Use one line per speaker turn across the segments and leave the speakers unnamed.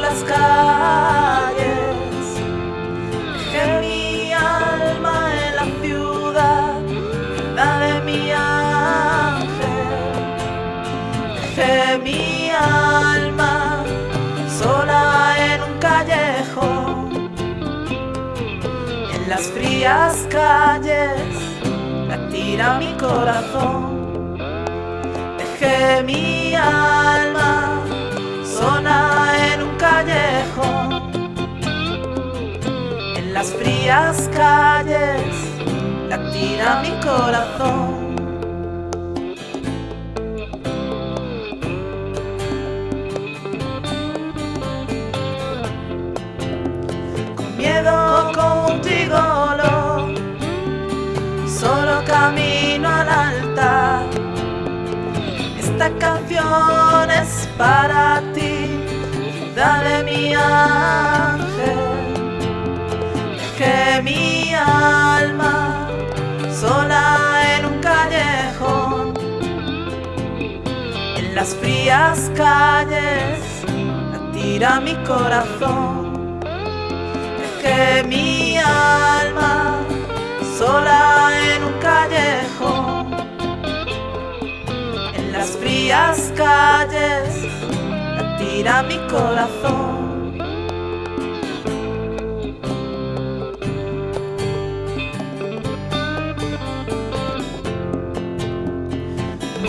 las calles, dejé mi alma en la ciudad, la de mi ángel, dejé mi alma sola en un callejón, en las frías calles la tira mi corazón, dejé mi alma las frías calles tira mi corazón. miedo contigo lo solo camino al altar. Esta canción es para Mi alma sola en un callejón, en las frías calles tira mi corazón. Mi alma sola en un callejón, en las frías calles tira mi corazón.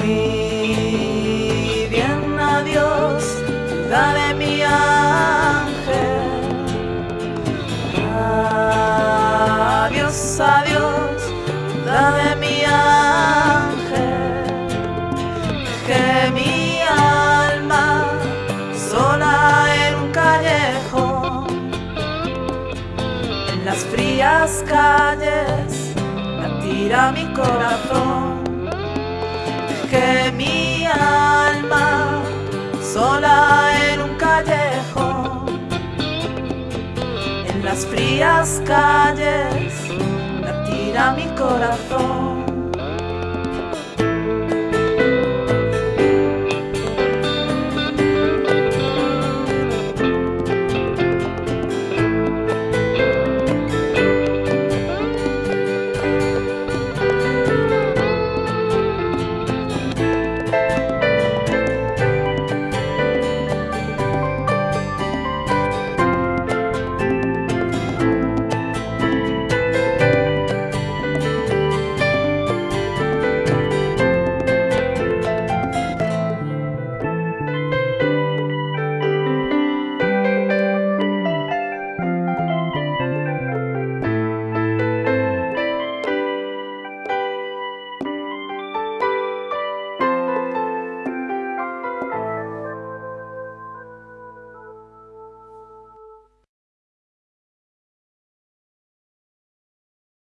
Muy bien, adiós, dale mi ángel. Adiós, adiós, dame mi ángel, que mi alma sola en un callejón, en las frías calles tira mi corazón, las frías calles tira mi corazón.